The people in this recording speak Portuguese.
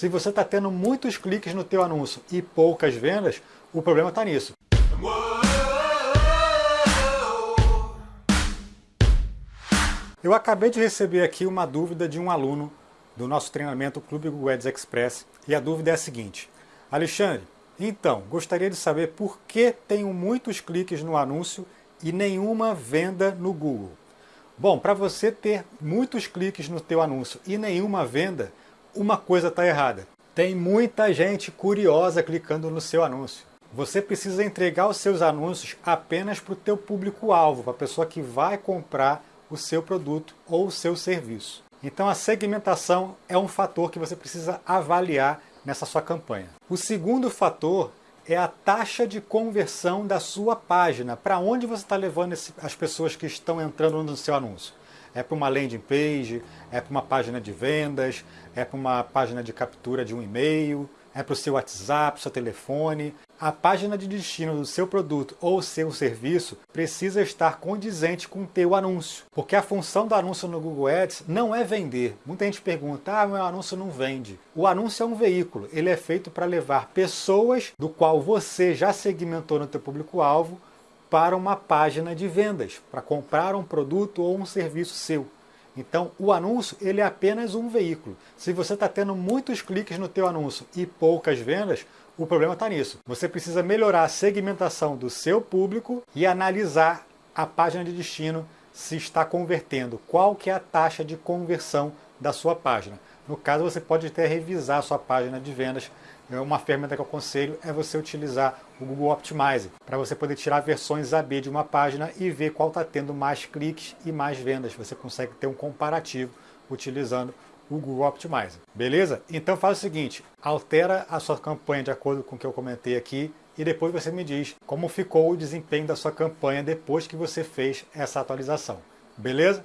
Se você está tendo muitos cliques no teu anúncio e poucas vendas, o problema está nisso. Eu acabei de receber aqui uma dúvida de um aluno do nosso treinamento Clube Ads Express e a dúvida é a seguinte. Alexandre, então, gostaria de saber por que tenho muitos cliques no anúncio e nenhuma venda no Google. Bom, para você ter muitos cliques no teu anúncio e nenhuma venda, uma coisa está errada. Tem muita gente curiosa clicando no seu anúncio. Você precisa entregar os seus anúncios apenas para o teu público-alvo, para a pessoa que vai comprar o seu produto ou o seu serviço. Então a segmentação é um fator que você precisa avaliar nessa sua campanha. O segundo fator é a taxa de conversão da sua página. Para onde você está levando esse, as pessoas que estão entrando no seu anúncio? É para uma landing page? É para uma página de vendas? É para uma página de captura de um e-mail? É para o seu WhatsApp, seu telefone? A página de destino do seu produto ou seu serviço precisa estar condizente com o teu anúncio. Porque a função do anúncio no Google Ads não é vender. Muita gente pergunta, ah, meu anúncio não vende. O anúncio é um veículo, ele é feito para levar pessoas do qual você já segmentou no teu público-alvo para uma página de vendas, para comprar um produto ou um serviço seu. Então, o anúncio ele é apenas um veículo. Se você está tendo muitos cliques no teu anúncio e poucas vendas, o problema está nisso. Você precisa melhorar a segmentação do seu público e analisar a página de destino se está convertendo. Qual que é a taxa de conversão da sua página. No caso, você pode até revisar a sua página de vendas. É uma ferramenta que eu aconselho é você utilizar o Google Optimize para você poder tirar versões AB de uma página e ver qual está tendo mais cliques e mais vendas. Você consegue ter um comparativo utilizando o Google Optimize. Beleza? Então faz o seguinte, altera a sua campanha de acordo com o que eu comentei aqui e depois você me diz como ficou o desempenho da sua campanha depois que você fez essa atualização. Beleza?